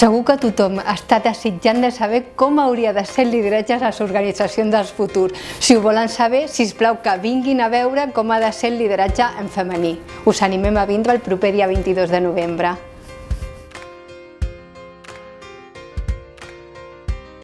Segur que tothom està desitjant de saber com hauria de ser el lideratge a les organitzacions del futur. Si ho volen saber, si us plau que vinguin a veure com ha de ser el lideratge en femení. Us animem a vindre el proper dia 22 de novembre.